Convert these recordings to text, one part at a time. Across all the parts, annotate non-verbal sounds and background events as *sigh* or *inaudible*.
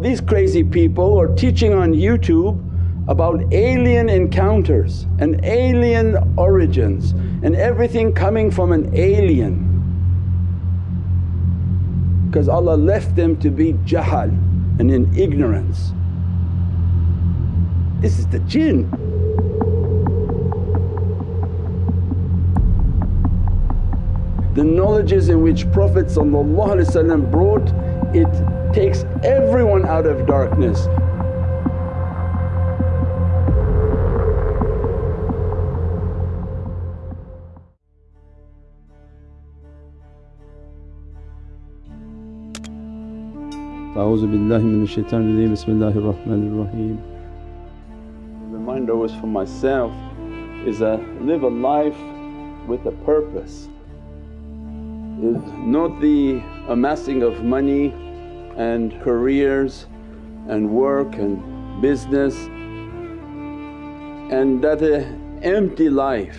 These crazy people are teaching on YouTube about alien encounters and alien origins and everything coming from an alien because Allah left them to be jahal and in ignorance. This is the jinn. The knowledges in which Prophet brought it takes everyone out of darkness أعوذ بالله من الشيطان الرجيم بسم الله الرحمن الرحيم Reminder was for myself is a live a life with a purpose is not the amassing of money and careers and work and business and that a empty life.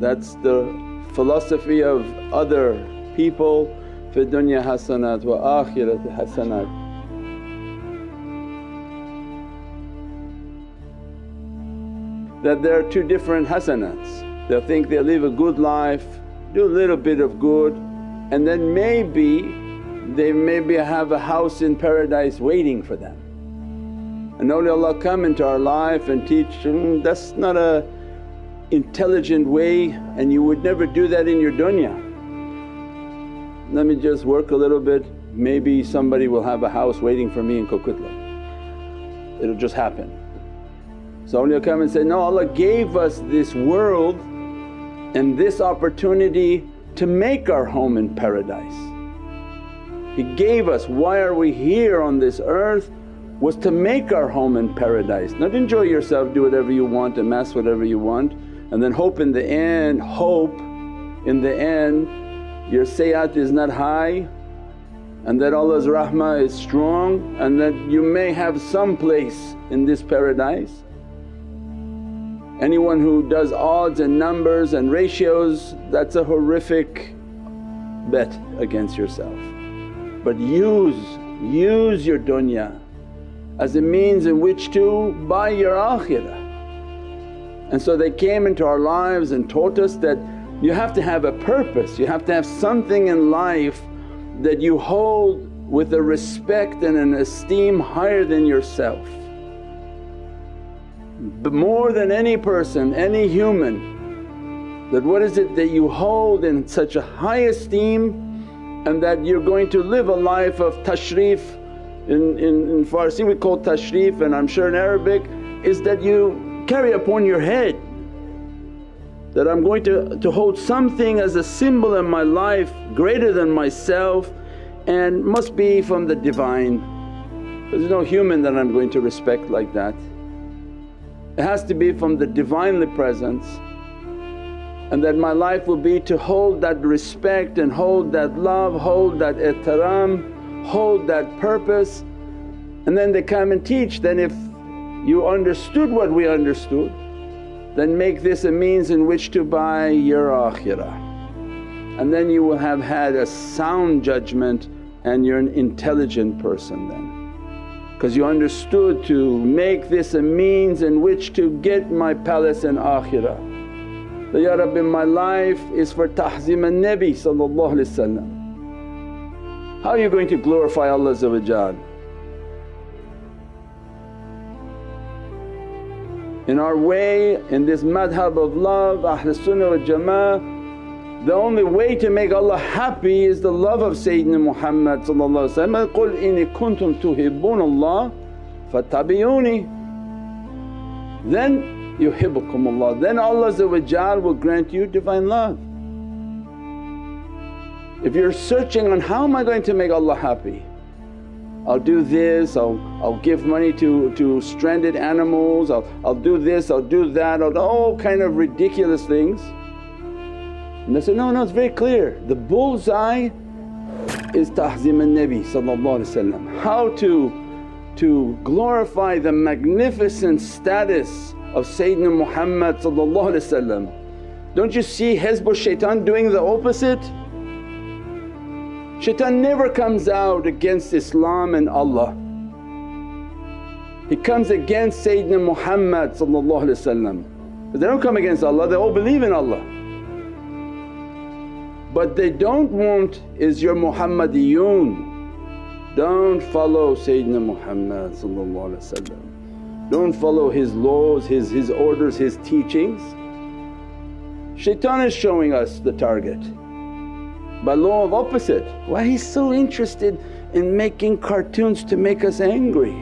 That's the philosophy of other people fi dunya hasanat wa akhirati hasanat. That there are two different hasanats. They'll think they'll live a good life, do a little bit of good and then maybe they maybe have a house in paradise waiting for them. And awliyaullah come into our life and teach, mm, that's not a intelligent way and you would never do that in your dunya let me just work a little bit, maybe somebody will have a house waiting for me in Coquitlam. It'll just happen. So awliya come and say, no Allah gave us this world and this opportunity to make our home in paradise. He gave us, why are we here on this earth was to make our home in paradise, not enjoy yourself, do whatever you want, amass whatever you want and then hope in the end, hope in the end your sayyat is not high and that Allah's rahmah is strong and that you may have some place in this paradise. Anyone who does odds and numbers and ratios that's a horrific bet against yourself. But use, use your dunya as a means in which to buy your akhirah. And so they came into our lives and taught us that you have to have a purpose, you have to have something in life that you hold with a respect and an esteem higher than yourself. But more than any person, any human that what is it that you hold in such a high esteem and that you're going to live a life of tashrif in, in, in Farsi we call tashrif and I'm sure in Arabic is that you carry upon your head that I'm going to, to hold something as a symbol in my life greater than myself and must be from the Divine. There's no human that I'm going to respect like that. It has to be from the Divinely Presence and that my life will be to hold that respect and hold that love, hold that ihtaram, hold that purpose. And then they come and teach, then if you understood what we understood then make this a means in which to buy your akhirah. And then you will have had a sound judgment and you're an intelligent person then. Because you understood to make this a means in which to get my palace in akhirah. That, Ya Rabbi my life is for tahzim al-Nabi How are you going to glorify Allah in our way in this madhab of love Ahlul Sunnah wal Jama'ah the only way to make Allah happy is the love of Sayyidina Muhammad قُلْ إِنِ كُنْتُمْ تُحِبُّونَ اللَّهَ فَاتَّبِعُونِي Then yuhibbukumullah, then Allah will grant you Divine love. If you're searching on how am I going to make Allah happy? I'll do this, I'll, I'll give money to, to stranded animals, I'll, I'll do this, I'll do that, I'll do all kind of ridiculous things. And they said, no, no it's very clear, the bullseye is tahzim al-Nabi how to, to glorify the magnificent status of Sayyidina Muhammad Don't you see Hizb shaitan doing the opposite? Shaitan never comes out against Islam and Allah. He comes against Sayyidina Muhammad but they don't come against Allah, they all believe in Allah. But they don't want is your Muhammadiyun. Don't follow Sayyidina Muhammad don't follow his laws, his, his orders, his teachings. Shaitan is showing us the target by law of opposite. Why he's so interested in making cartoons to make us angry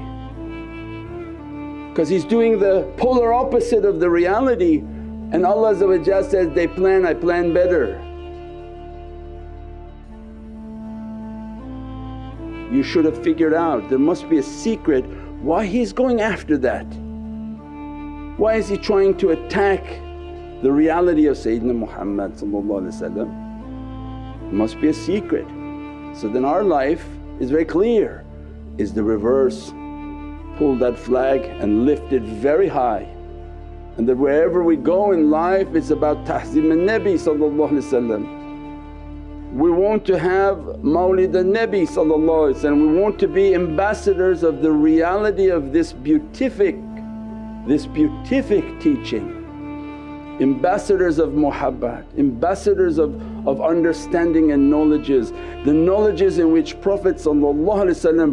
because he's doing the polar opposite of the reality and Allah says, they plan, I plan better. You should have figured out there must be a secret why he's going after that. Why is he trying to attack the reality of Sayyidina Muhammad must be a secret. So then our life is very clear, is the reverse. Pull that flag and lift it very high. And that wherever we go in life it's about tahzim al-Nabi we want to have Mawlid al-Nabi and we want to be ambassadors of the reality of this beatific, this beatific teaching. Ambassadors of muhabbat, ambassadors of, of understanding and knowledges. The knowledges in which Prophet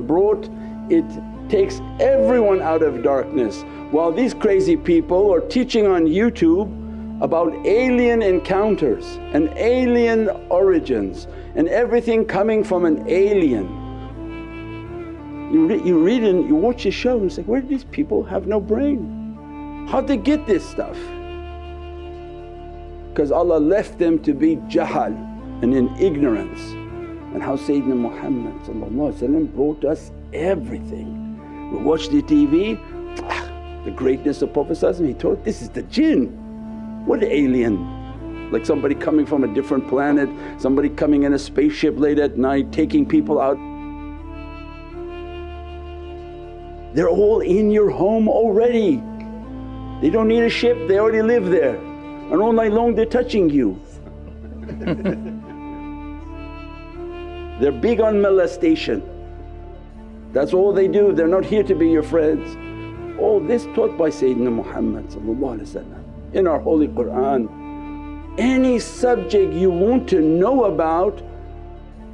brought it takes everyone out of darkness while these crazy people are teaching on YouTube about alien encounters and alien origins and everything coming from an alien. You, re you read and you watch the show and say, where do these people have no brain? How'd they get this stuff? Because Allah left them to be jahal and in ignorance and how Sayyidina Muhammad brought us everything we watch the TV, *tsk* the greatness of Prophet he told, this is the jinn. What alien? Like somebody coming from a different planet, somebody coming in a spaceship late at night taking people out. They're all in your home already. They don't need a ship, they already live there and all night long they're touching you. *laughs* they're big on molestation. That's all they do, they're not here to be your friends. All this taught by Sayyidina Muhammad in our holy Qur'an. Any subject you want to know about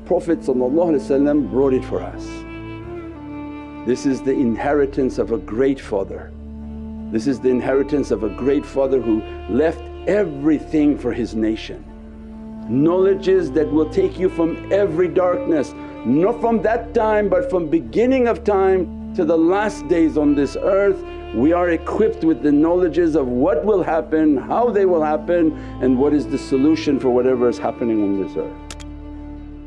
Prophet brought it for us. This is the inheritance of a great father. This is the inheritance of a great father who left everything for his nation. Knowledges that will take you from every darkness not from that time but from beginning of time to the last days on this earth we are equipped with the knowledges of what will happen, how they will happen and what is the solution for whatever is happening on this earth.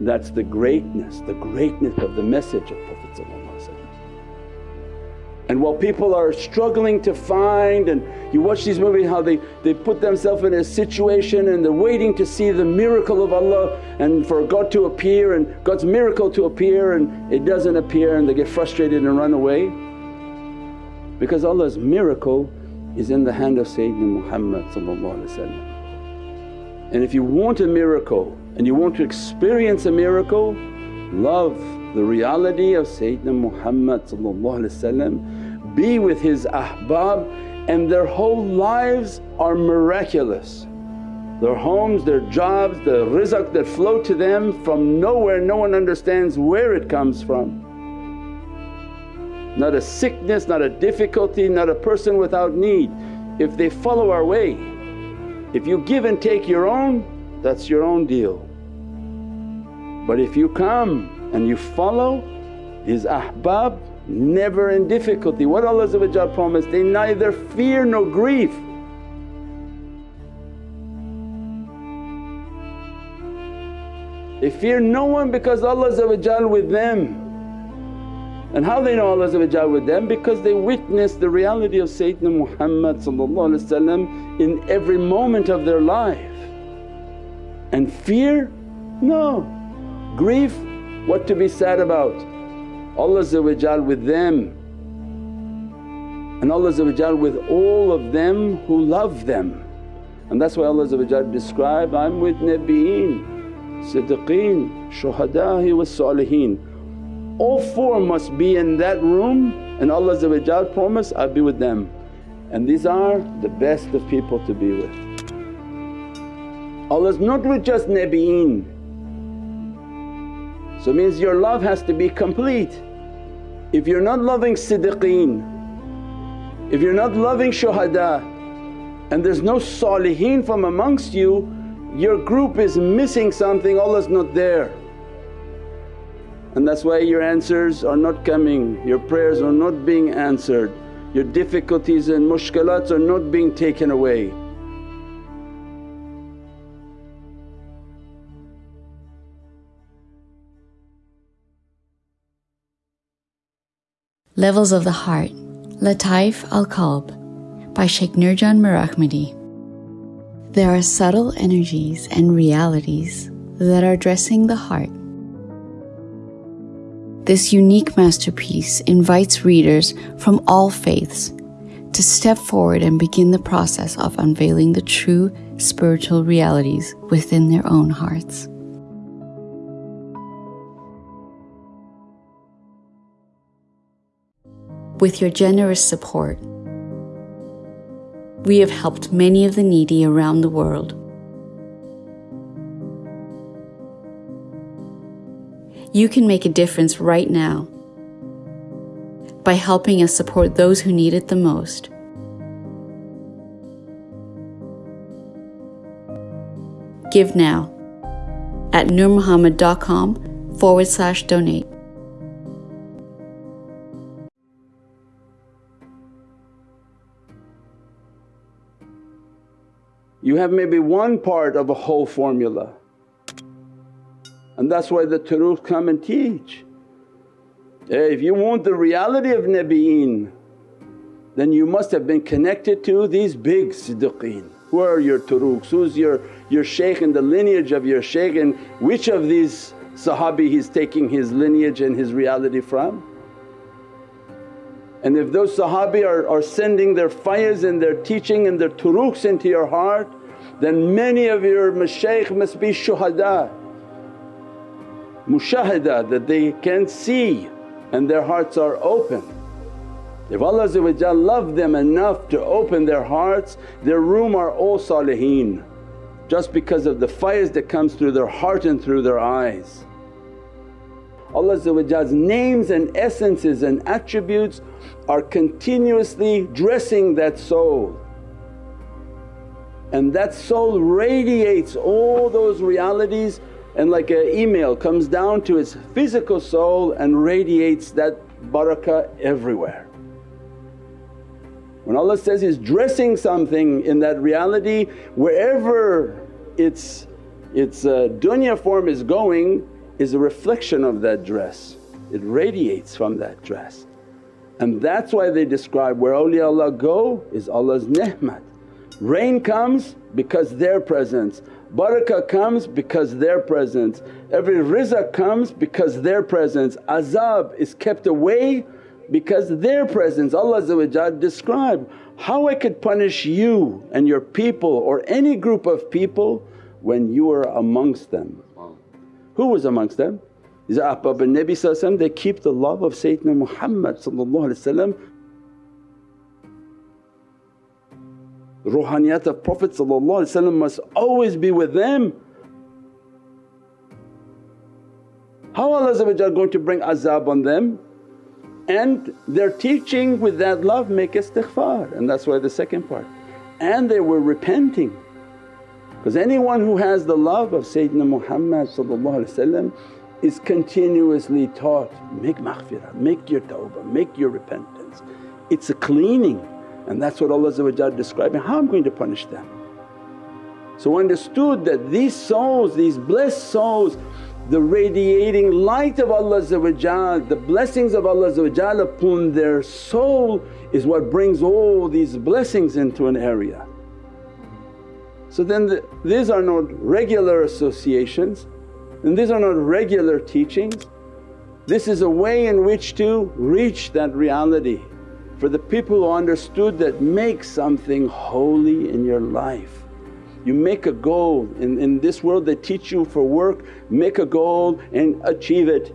That's the greatness, the greatness of the message of Prophet and while people are struggling to find and you watch these movies how they, they put themselves in a situation and they're waiting to see the miracle of Allah and for God to appear and God's miracle to appear and it doesn't appear and they get frustrated and run away. Because Allah's miracle is in the hand of Sayyidina Muhammad And if you want a miracle and you want to experience a miracle, love the reality of Sayyidina Muhammad be with his ahbab and their whole lives are miraculous. Their homes, their jobs, the rizq that flow to them from nowhere, no one understands where it comes from. Not a sickness, not a difficulty, not a person without need. If they follow our way, if you give and take your own that's your own deal. But if you come and you follow his ahbab never in difficulty. What Allah promised, they neither fear nor grief. They fear no one because Allah with them. And how they know Allah with them? Because they witness the reality of Sayyidina Muhammad in every moment of their life. And fear? No. Grief? What to be sad about? Allah with them and Allah with all of them who love them. And that's why Allah described, I'm with Nabiyeen, Siddiqeen, Shuhada'i was Saliheen. all four must be in that room and Allah promised, I'll be with them. And these are the best of people to be with. Allah's not with just Nabi'een. So means your love has to be complete. If you're not loving Siddiqeen, if you're not loving Shuhada and there's no Saliheen from amongst you, your group is missing something, Allah's not there. And that's why your answers are not coming, your prayers are not being answered, your difficulties and mushkilats are not being taken away. Levels of the Heart Lataif al Qalb by Shaykh Nurjan Mirahmadi. There are subtle energies and realities that are dressing the heart. This unique masterpiece invites readers from all faiths to step forward and begin the process of unveiling the true spiritual realities within their own hearts. With your generous support, we have helped many of the needy around the world. You can make a difference right now by helping us support those who need it the most. Give now at nurmuhammad.com forward slash donate. You have maybe one part of a whole formula and that's why the turuq come and teach. If you want the reality of Nabi'een then you must have been connected to these big siddiqeen. Who are your turuqs? Who's your, your shaykh and the lineage of your shaykh and which of these sahabi he's taking his lineage and his reality from? And if those sahabi are, are sending their fayaz and their teaching and their turuqs into your heart then many of your mashaykh must be shuhada, mushahada that they can see and their hearts are open. If Allah loved them enough to open their hearts, their room are all saliheen just because of the fires that comes through their heart and through their eyes. Allah's names and essences and attributes are continuously dressing that soul and that soul radiates all those realities and like an email comes down to its physical soul and radiates that barakah everywhere. When Allah says He's dressing something in that reality wherever its, its uh, dunya form is going is a reflection of that dress, it radiates from that dress. And that's why they describe where awliyaullah go is Allah's ni'mat. Rain comes because their presence, barakah comes because their presence, every rizq comes because their presence, azab is kept away because their presence. Allah described, how I could punish you and your people or any group of people when you are amongst them. Who was amongst them? Is Ahbab al-Nabi they keep the love of Sayyidina Muhammad ruhaniyat of Prophet must always be with them. How Allah going to bring azab on them? And their teaching with that love make istighfar and that's why the second part. And they were repenting because anyone who has the love of Sayyidina Muhammad is continuously taught, make maghfirah, make your tawbah, make your repentance. It's a cleaning and that's what Allah describing, how I'm going to punish them. So understood that these souls, these blessed souls, the radiating light of Allah the blessings of Allah upon their soul is what brings all these blessings into an area. So then the, these are not regular associations and these are not regular teachings. This is a way in which to reach that reality for the people who understood that make something holy in your life. You make a goal in, in this world they teach you for work, make a goal and achieve it.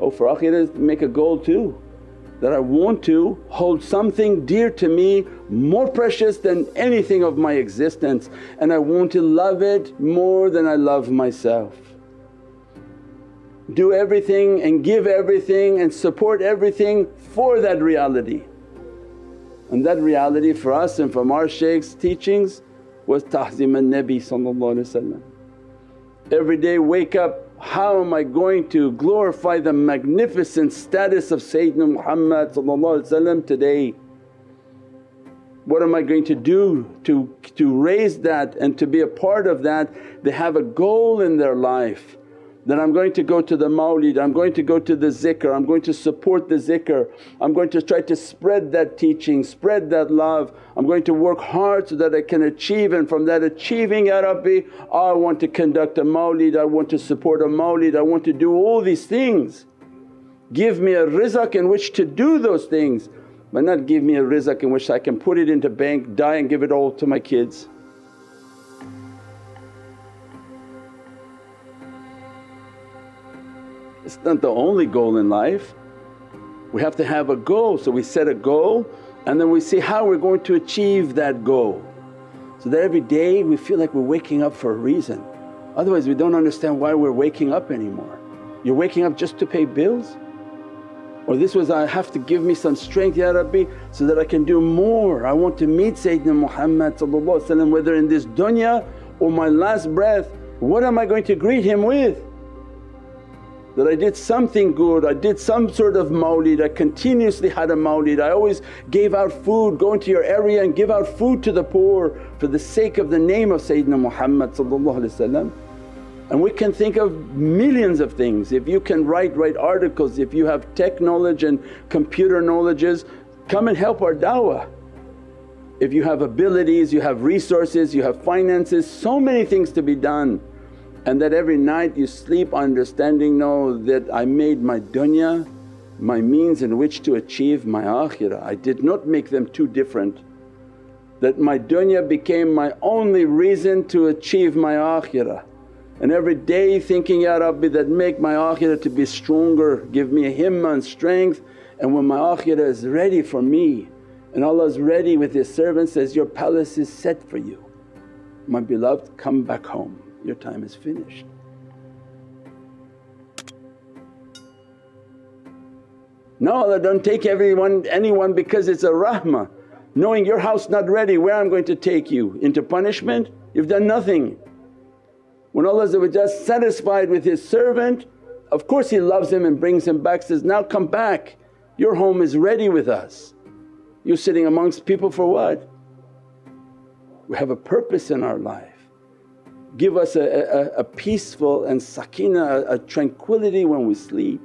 Oh for akhirah make a goal too that I want to hold something dear to me more precious than anything of my existence and I want to love it more than I love myself. Do everything and give everything and support everything for that reality. And that reality for us and from our shaykh's teachings was tahzim al-Nabi Every day wake up how am I going to glorify the magnificent status of Sayyidina Muhammad today? What am I going to do to, to raise that and to be a part of that? They have a goal in their life that I'm going to go to the mawlid, I'm going to go to the zikr, I'm going to support the zikr, I'm going to try to spread that teaching, spread that love, I'm going to work hard so that I can achieve and from that achieving Ya Rabbi I want to conduct a mawlid, I want to support a mawlid, I want to do all these things. Give me a rizq in which to do those things but not give me a rizq in which I can put it into bank, die and give it all to my kids. It's not the only goal in life. We have to have a goal, so we set a goal and then we see how we're going to achieve that goal. So that every day we feel like we're waking up for a reason, otherwise we don't understand why we're waking up anymore. You're waking up just to pay bills? Or this was, I have to give me some strength Ya Rabbi so that I can do more. I want to meet Sayyidina Muhammad whether in this dunya or my last breath, what am I going to greet him with? That I did something good, I did some sort of mawlid, I continuously had a mawlid, I always gave out food, go into your area and give out food to the poor for the sake of the name of Sayyidina Muhammad and we can think of millions of things. If you can write, write articles, if you have tech knowledge and computer knowledges, come and help our da'wah. If you have abilities, you have resources, you have finances, so many things to be done and that every night you sleep understanding, know that I made my dunya my means in which to achieve my akhirah. I did not make them too different. That my dunya became my only reason to achieve my akhirah. And every day thinking, Ya Rabbi that make my akhirah to be stronger, give me a himmah and strength and when my akhirah is ready for me and Allah is ready with His servant says, your palace is set for you. My beloved come back home your time is finished. No Allah don't take everyone anyone because it's a rahmah. Knowing your house not ready, where I'm going to take you? Into punishment? You've done nothing. When Allah is satisfied with His servant, of course He loves him and brings him back, says, now come back, your home is ready with us. You're sitting amongst people for what? We have a purpose in our life give us a, a, a peaceful and sakina, a, a tranquility when we sleep.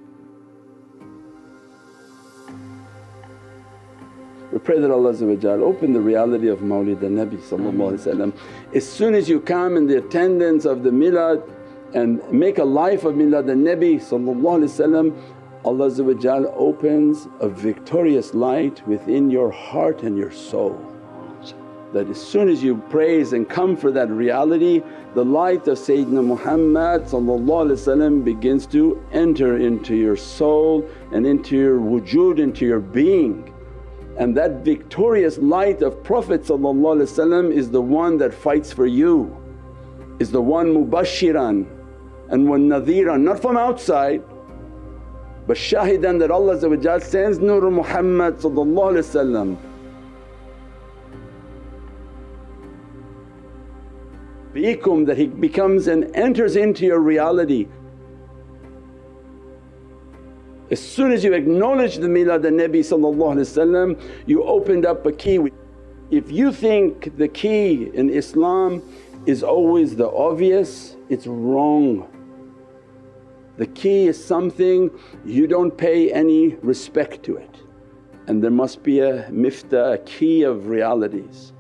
We pray that Allah open the reality of Mawlid Nabi As soon as you come in the attendance of the milad and make a life of milad al-Nabi Allah opens a victorious light within your heart and your soul that as soon as you praise and come for that reality the light of Sayyidina Muhammad begins to enter into your soul and into your wujud, into your being. And that victorious light of Prophet is the one that fights for you, is the one mubashiran and one nadhiran not from outside but shahidan that Allah sends Nur Muhammad fikum that he becomes and enters into your reality. As soon as you acknowledge the milad al-Nabi you opened up a key. If you think the key in Islam is always the obvious, it's wrong. The key is something you don't pay any respect to it and there must be a miftah, a key of realities.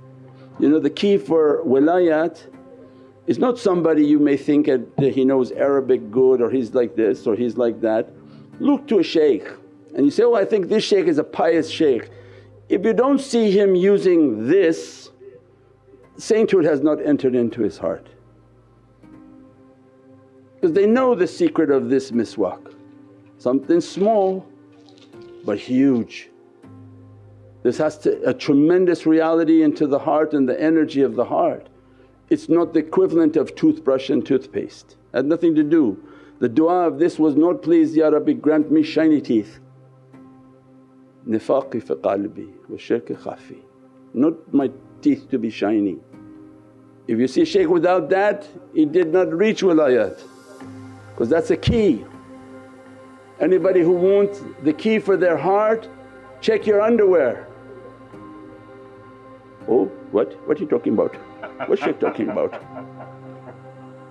You know the key for wilayat it's not somebody you may think that he knows Arabic good or he's like this or he's like that. Look to a shaykh and you say, oh I think this shaykh is a pious shaykh. If you don't see him using this, sainthood has not entered into his heart because they know the secret of this miswak. something small but huge. This has to, a tremendous reality into the heart and the energy of the heart. It's not the equivalent of toothbrush and toothpaste, had nothing to do. The du'a of this was not, please Ya Rabbi grant me shiny teeth. Nifaqi fi qalbi wa shirki khafi, not my teeth to be shiny. If you see shaykh without that, he did not reach wilayat because that's a key. Anybody who wants the key for their heart, check your underwear. Oh, what? What are you talking about? What's shaykh talking about?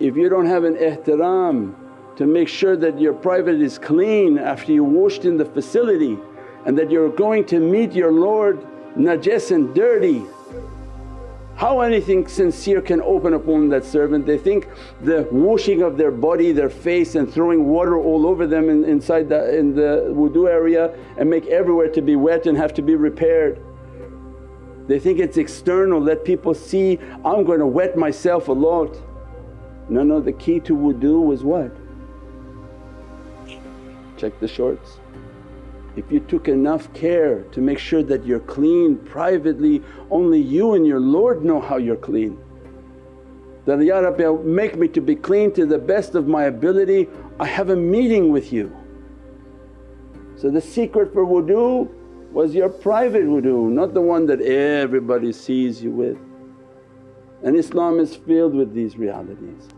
If you don't have an ihtiram to make sure that your private is clean after you washed in the facility and that you're going to meet your Lord najas and dirty. How anything sincere can open upon that servant? They think the washing of their body, their face and throwing water all over them in, inside the, in the wudu area and make everywhere to be wet and have to be repaired. They think it's external, let people see, I'm going to wet myself a lot. No, no, the key to wudu was what? Check the shorts. If you took enough care to make sure that you're clean privately, only you and your Lord know how you're clean. That, Ya Rabbi make me to be clean to the best of my ability, I have a meeting with you. So the secret for wudu was your private wudu, not the one that everybody sees you with. And Islam is filled with these realities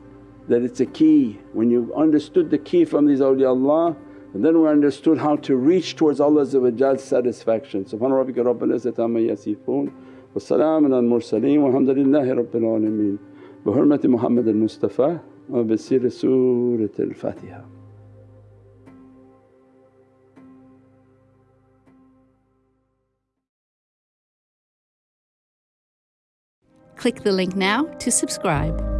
that it's a key. When you understood the key from these awliyaullah and then we understood how to reach towards Allah's satisfaction. Subhana rabbika rabbil izzati amma yasifoon wa salaamun al mursaleen walhamdulillahi rabbil alameen. Bi hurmati Muhammad al Mustafa wa Click the link now to subscribe.